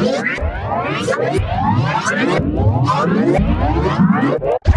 よし!